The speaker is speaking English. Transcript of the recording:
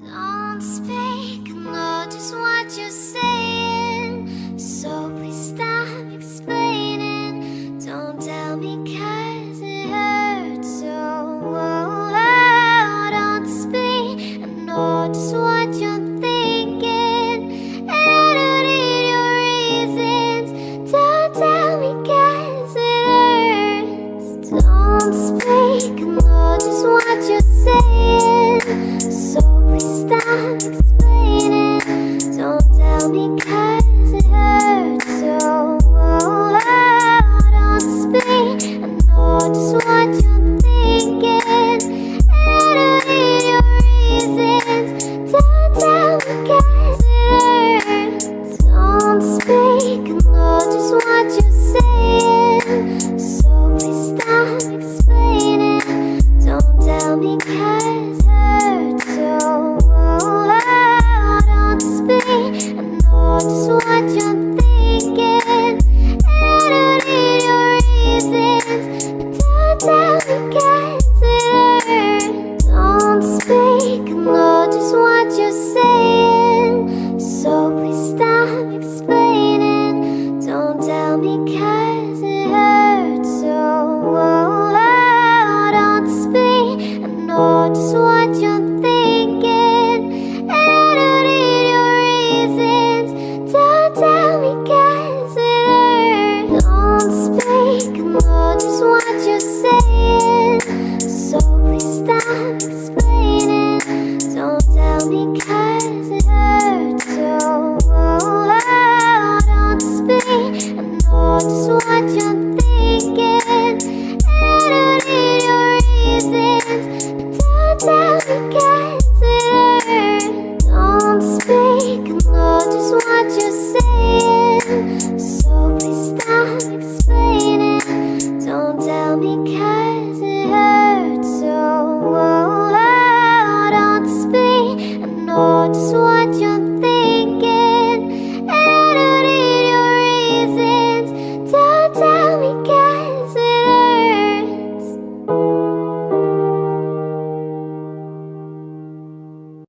Don't speak. me watch you